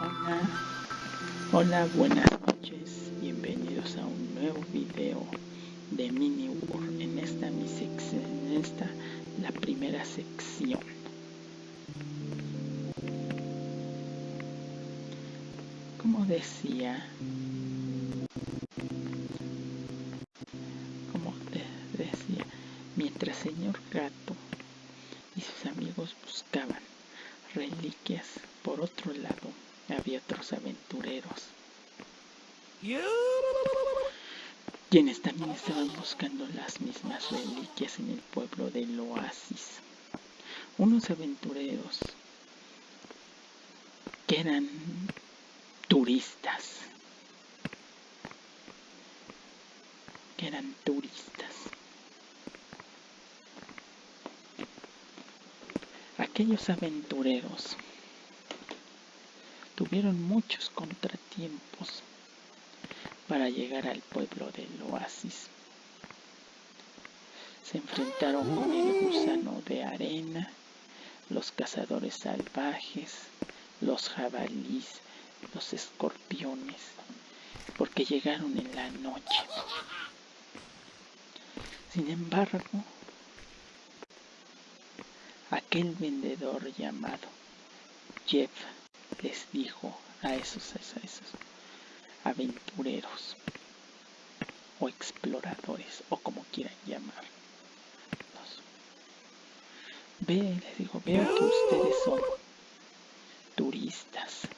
Hola, hola, buenas noches, bienvenidos a un nuevo video de Mini World en esta mi sección, en esta la primera sección. Como decía, como de- decía, mientras señor gato y sus amigos buscaban reliquias, por otro lado había otros aventureros quienes también estaban buscando las mismas reliquias en el pueblo del oasis. Unos aventureros que eran turistas, que eran turistas. Aquellos aventureros tuvieron muchos contratiempos para llegar al pueblo del oasis. Se enfrentaron con el gusano de arena, los cazadores salvajes, los jabalís, los escorpiones, porque llegaron en la noche. Sin embargo, aquel vendedor llamado Jeff les dijo a esos, a esos aventureros o exploradores o como quieran llamarlos. Ve, les digo, veo que ustedes son turistas.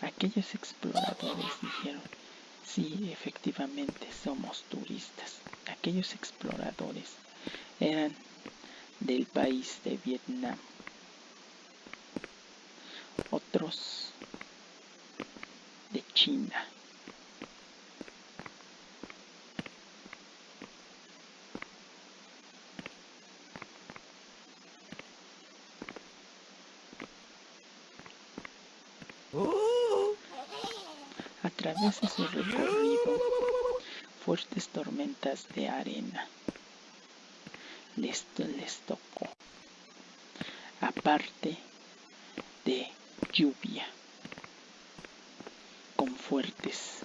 Aquellos exploradores dijeron, sí, efectivamente somos turistas. Aquellos exploradores eran del país de Vietnam. Otros de China. A través de su recorrido, fuertes tormentas de arena les, les tocó, aparte lluvia, con fuertes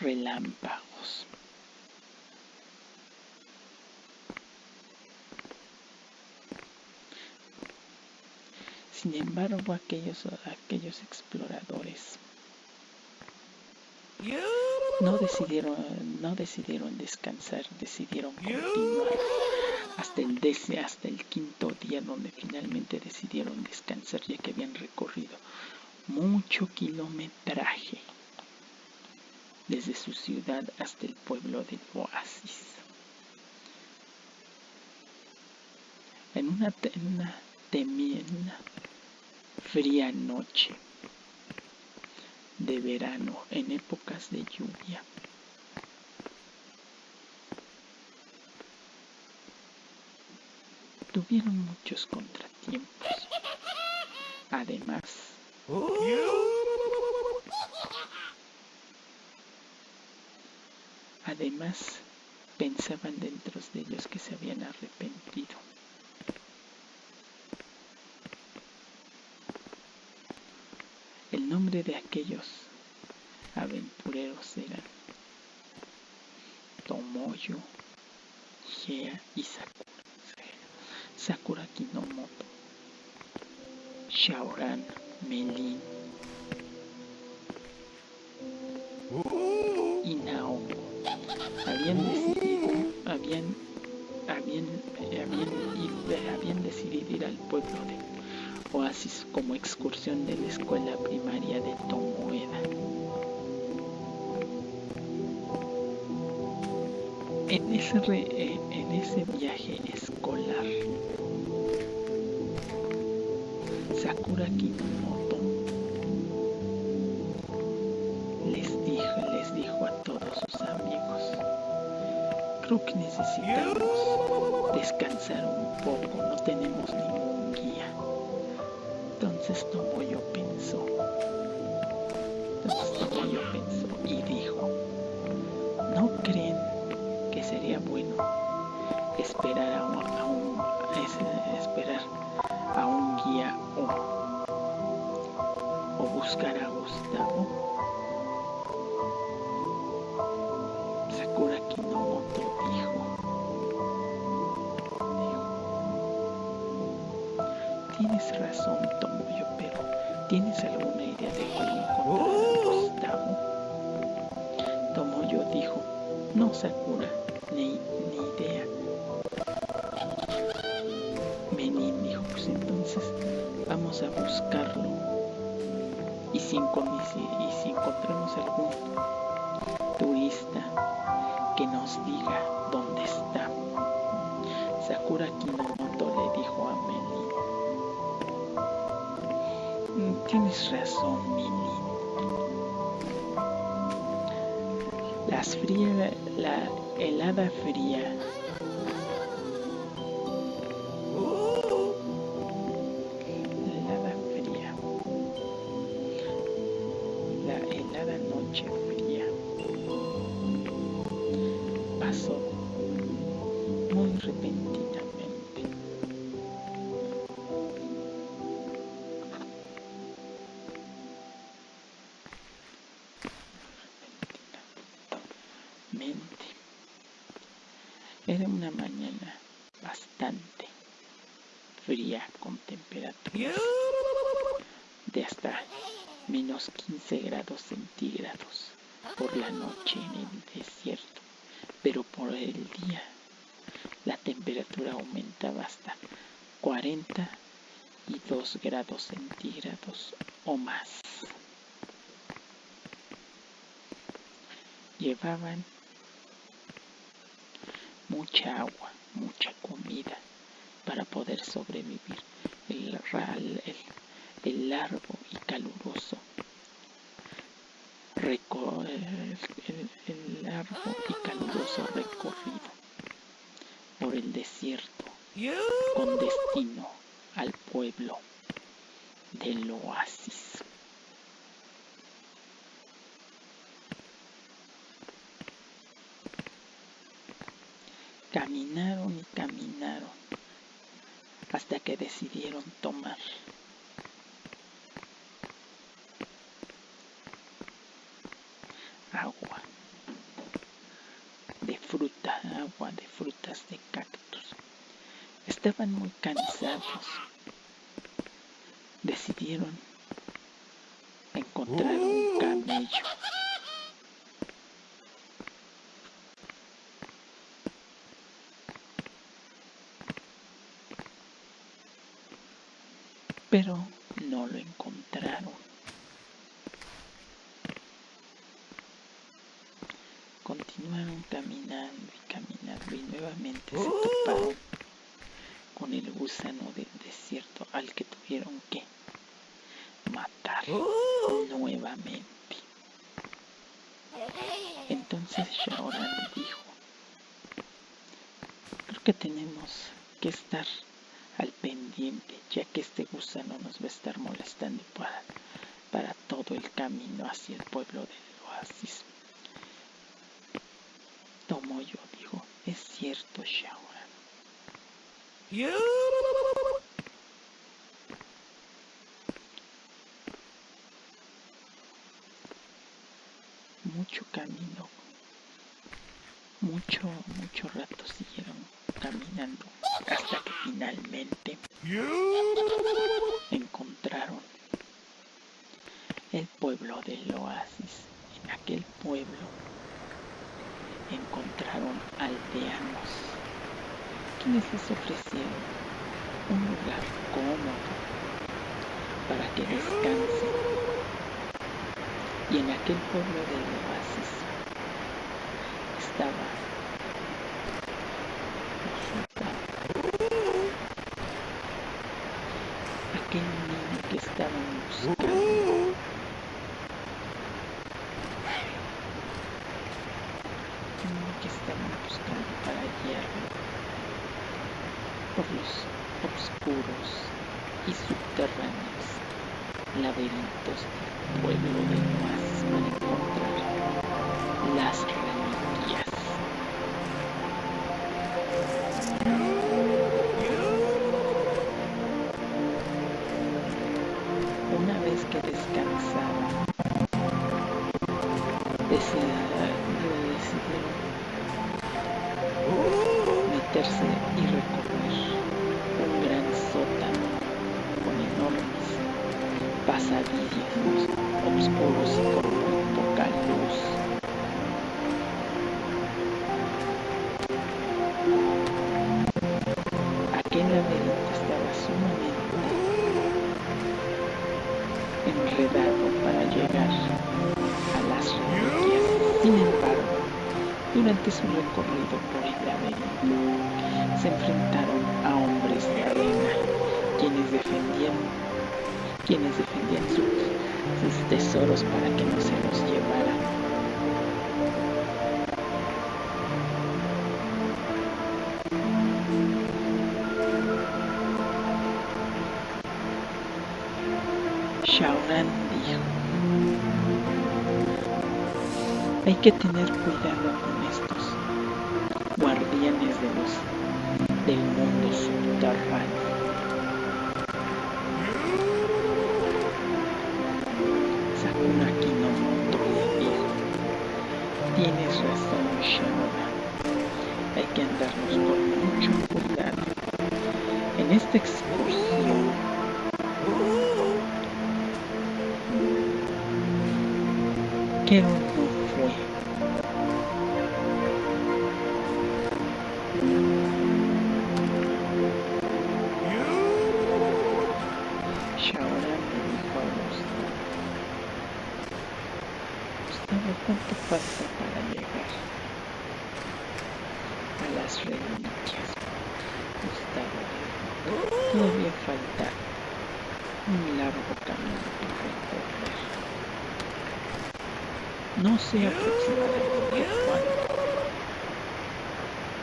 relámpagos. Sin embargo, aquellos, aquellos exploradores no decidieron, no decidieron descansar, decidieron continuar dece- hasta el quinto día donde finalmente decidieron descansar ya que habían recorrido mucho kilometraje desde su ciudad hasta el pueblo del oasis. En una, en una fría noche de verano en épocas de lluvia. Tuvieron muchos contratiempos. Además, además pensaban dentro de ellos que se habían arrepentido. El nombre de aquellos aventureros eran Tomoyo, Gea y Sakura. Sakura Kinomoto, Shaoran, Melin y Naoko. Habían decidido, habían, habían, habían, ido- habían decidido ir al pueblo de Oasis como excursión de la escuela primaria de Tomoeda. En ese, re- en ese viaje escolar, Sakura Kinomoto les dijo, les dijo a todos sus amigos, creo que necesitamos descansar un poco, no tenemos ningún guía. Entonces Tomoyo pensó, entonces Tomoyo pensó y dijo, a un, esperar a un guía o, o buscar a Gustavo. Sakura Kinomoto dijo, tienes razón Tomoyo, pero ¿tienes alguna idea de cómo encontrar a Gustavo? Tomoyo dijo, no Sakura, ni, ni idea. Vamos a buscarlo. Y si, y si encontramos algún turista que nos diga dónde está. Sakura Kinomoto le dijo a Menin. Mm, tienes razón, Menin. Las frías, la helada fría Era una mañana bastante fría con temperatura de hasta menos 15 grados centígrados por la noche en el desierto, pero por el día la temperatura aumentaba hasta 42 grados centígrados o más. Llevaban mucha agua, mucha comida para poder sobrevivir el, el, largo y caluroso el, largo y caluroso recorrido por el desierto con destino del oasis. Caminaron y caminaron hasta que decidieron tomar agua de fruta, agua de frutas de cactus. Estaban muy cansados. Decidieron encontrar un camello. pero no lo encontraron. Continuaron caminando y caminando y nuevamente se toparon con el gusano del desierto al que tuvieron que matar nuevamente. Entonces Shaoran dijo, creo que tenemos que estar al pendiente, ya que este gusano nos va a estar molestando para, para todo el camino hacia el pueblo del oasis. Tomoyo dijo, es cierto, Shaoran. Mucho camino, mucho, mucho rato siguieron caminando hasta que finalmente encontraron el pueblo del oasis. En aquel pueblo encontraron aldeanos quienes les ofrecieron un lugar cómodo para que descansen. Y en aquel pueblo del oasis estaba buscando. que estaban buscando para guiarlo por los oscuros y subterráneos laberintos del pueblo de Noas para encontrar las reliquias. Decidieron meterse y recorrer un gran sótano con enormes pasadizos oscuros y con muy poca luz. Aquel laberinto estaba sumamente enredado para llegar las. Sin embargo, durante su recorrido por el laberinto, se enfrentaron a hombres de arena, quienes defendían, quienes defendían sus tesoros para que no se los llevaran. Hay que tener cuidado con estos guardianes de los, del mundo subterráneo. Sakura Kinomoto le dijo, tienes razón Shaoran, hay que andarnos con mucho cuidado. En esta excursión que para llegar a las reliquias? Gustavo todavía falta un largo camino por recorrer. No sé aproximadamente cuánto,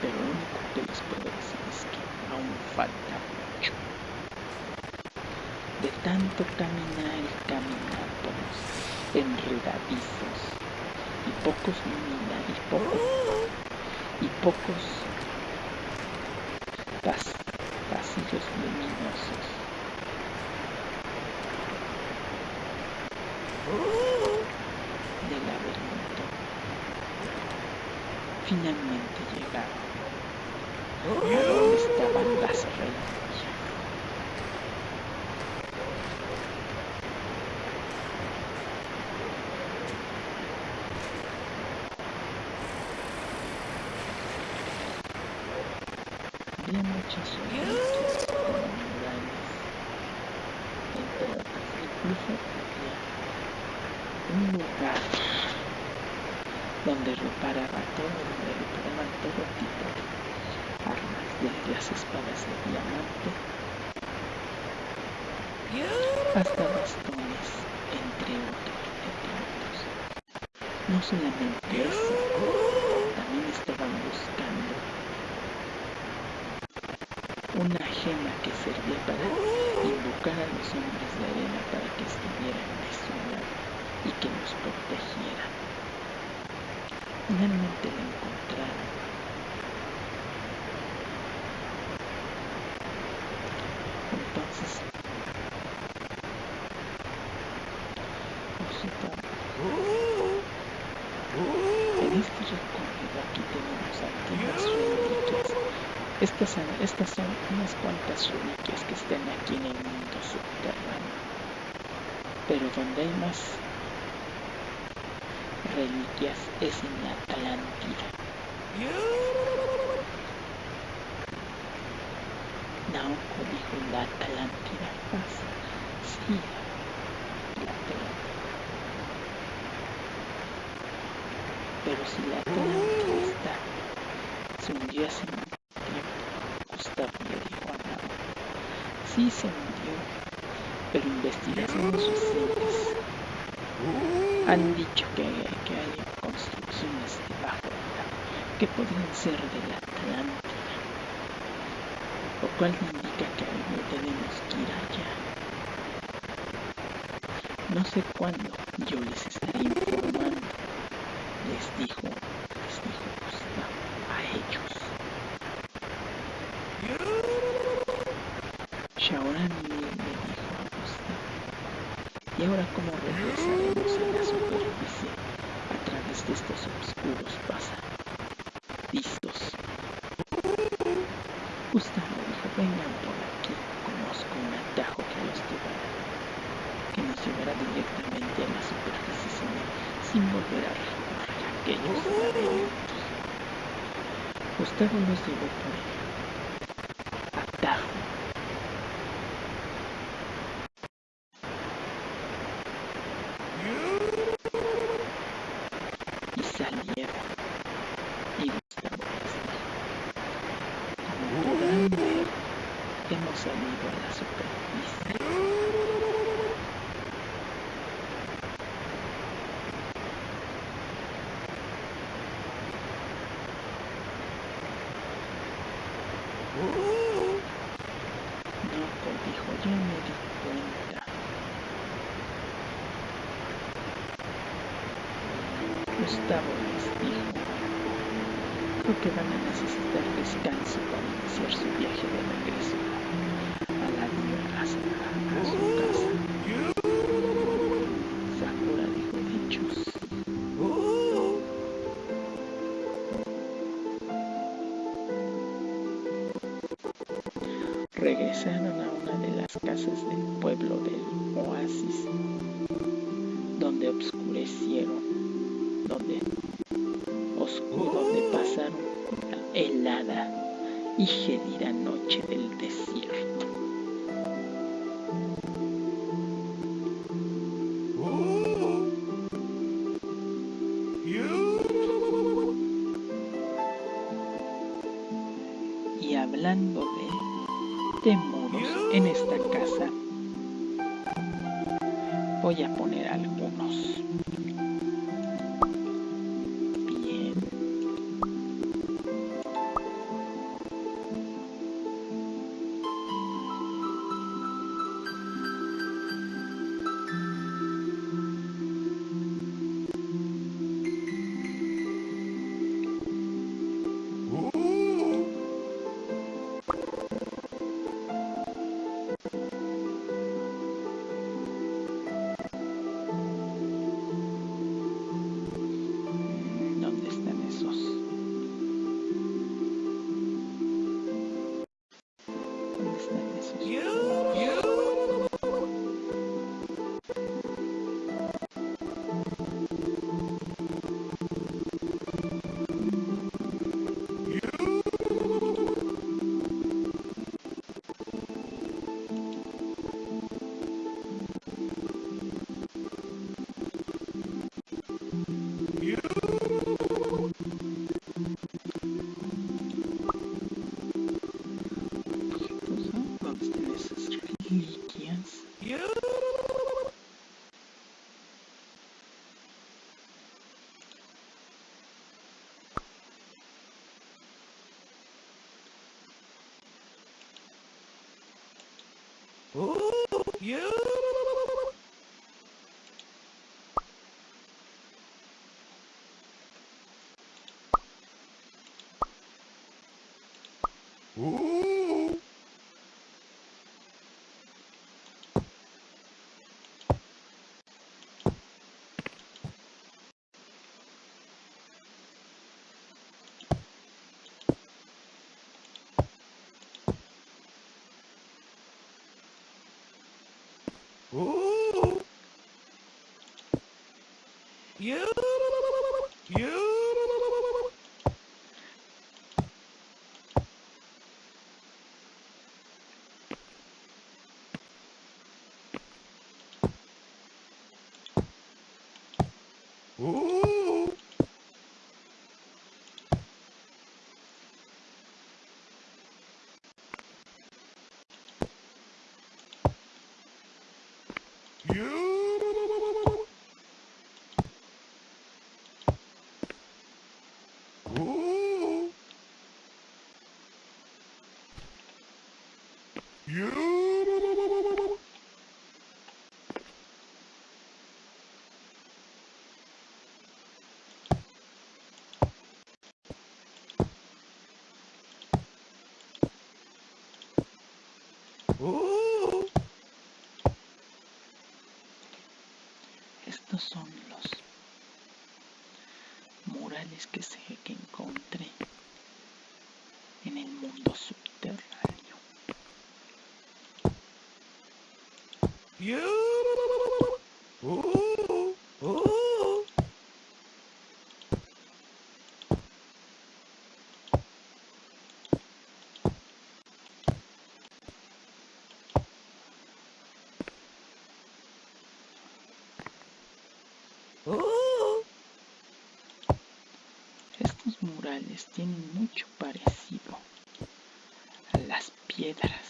pero lo único que les puedo decir es que aún falta mucho. De tanto caminar y caminar por enredadizos pocos y pocos y pocos pas, pasillos luminosos. del laberinto. Finalmente llegaron a donde estaban las reliquias. Había muchas reliquias como murales, entre otras, incluso había un lugar donde reparaba todo, donde reparaban todo tipo de armas, desde las espadas de diamante hasta bastones, entre otros, entre otros. No solamente eso, también estaban buscando una que servía para invocar a los hombres de arena para que estuvieran de su lado y que nos protegieran. Finalmente la encontraron. Entonces, en este recorrido aquí tenemos. Estas son, unas cuantas reliquias que están aquí en el mundo subterráneo. Pero donde hay más reliquias es en la Atlántida. Naoko dijo la Atlántida pasa. Sí, la Atlántida. Pero si la Atlántida está, se hundió hace mucho tiempo, Gustavo le dijo a Naoko. Sí se hundió, pero investigaciones recientes han dicho que, que hay construcciones debajo del agua que podrían ser de la Atlántida, lo cual indica que algo tenemos que ir allá. No sé cuándo, yo les estaré informando, les dijo, les dijo Gustavo a ellos. Shaoran le, le dijo a Gustavo, ¿y ahora cómo regresaremos a la superficie a través de estos oscuros pasan. Listos. Gustavo dijo, vengan por aquí, conozco un atajo que los llevará, que nos llevará directamente a la superficie sin volver a recorrer aquellos laberintos. Gustavo los llevó por el Gustavo les dijo, creo que van a necesitar descanso para iniciar su viaje de regreso temoros en esta casa, voy a poner algunos. You. Ooh. Ooh. You. You. Ooh. You. Ooh. Son los murales que, se, que encontré en el mundo subterráneo. Murales tienen mucho parecido a las piedras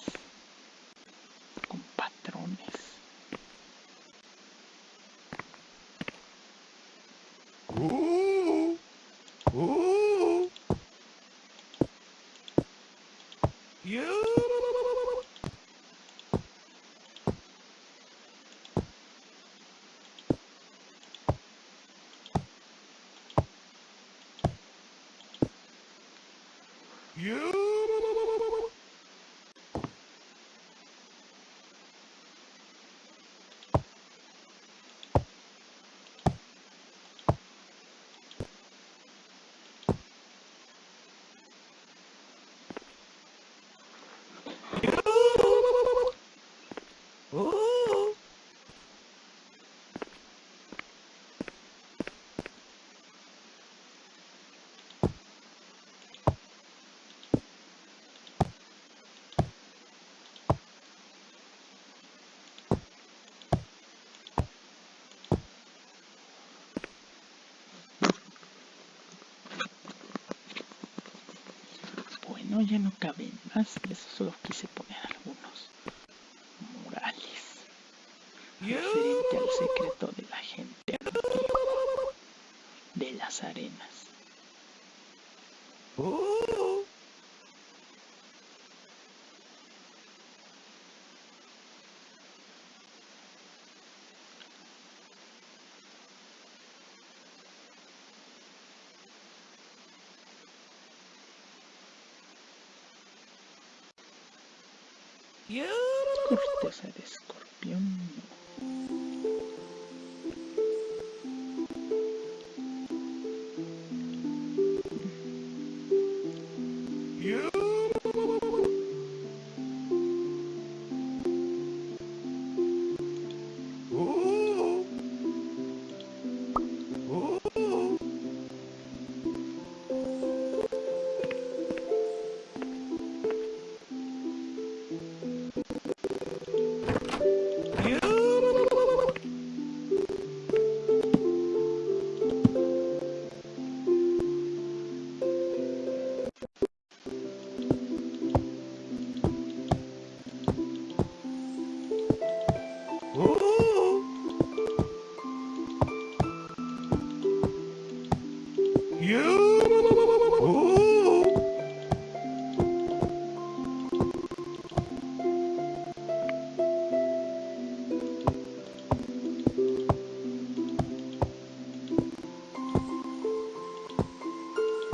Ya no caben más, eso solo quise poner algunos murales referente al secreto de la gente de las arenas. Corteza de escorpión.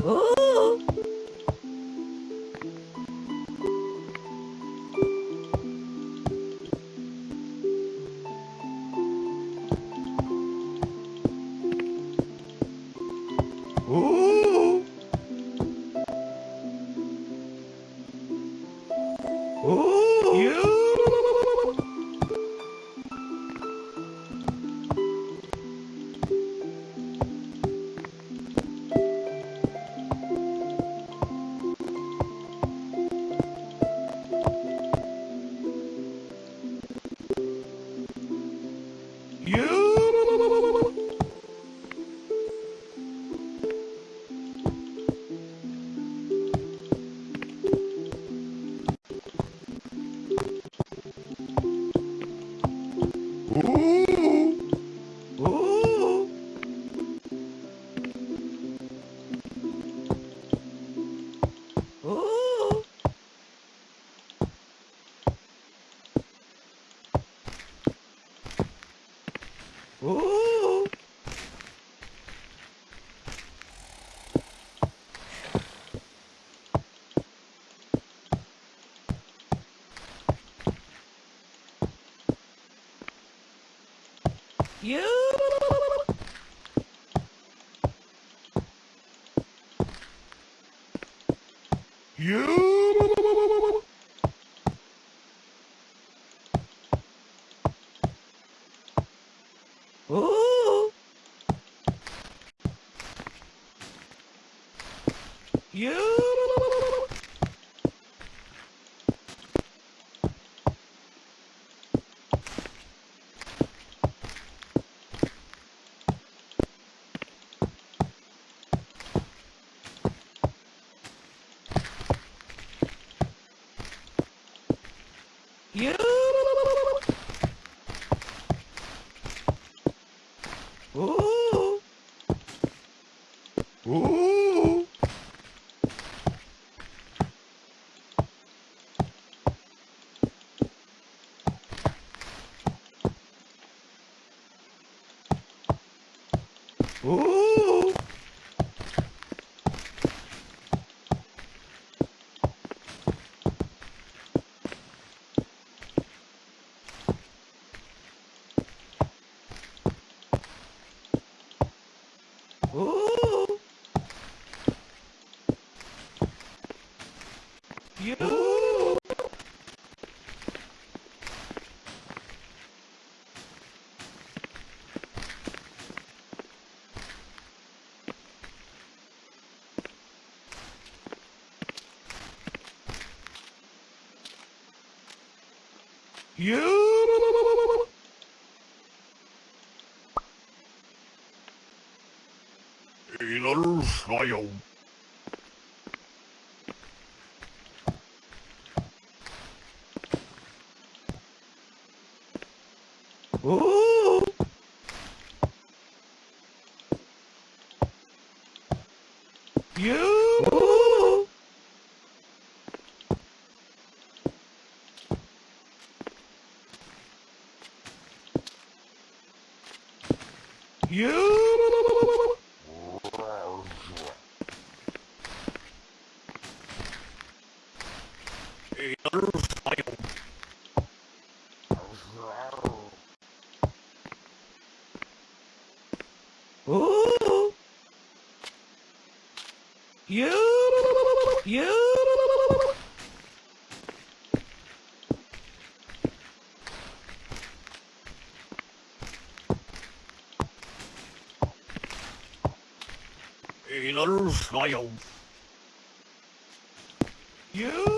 Ooh. Uh! You. You. You. you. You. You. Eğlenir sayım. Sailor smile. You?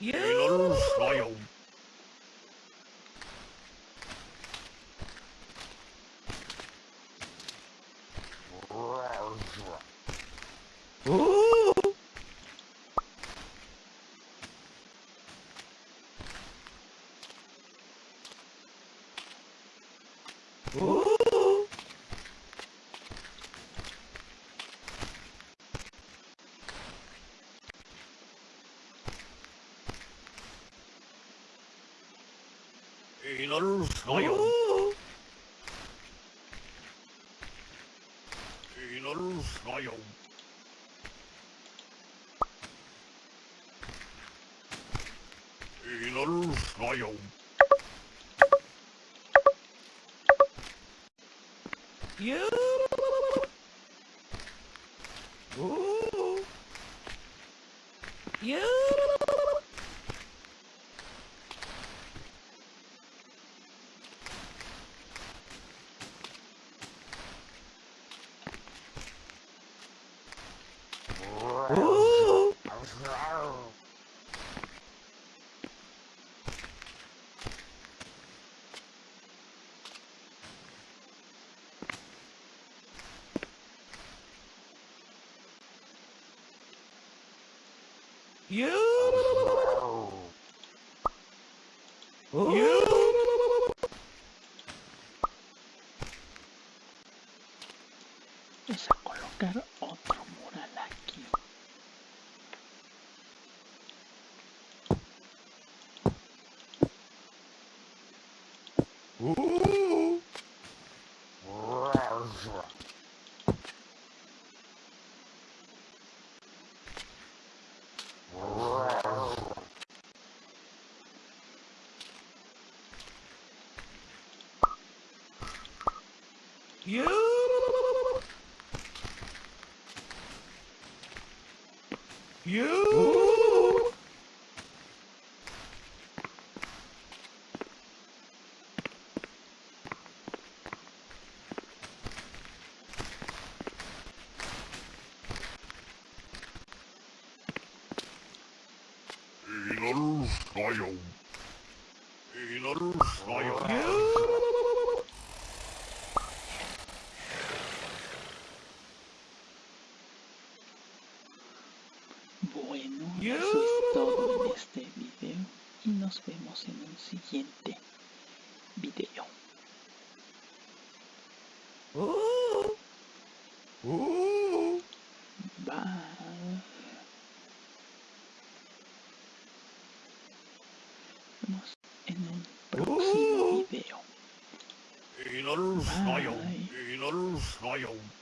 You. Brother. You. Oh. You. You. You. Ooh. Royal, Royal, Royal.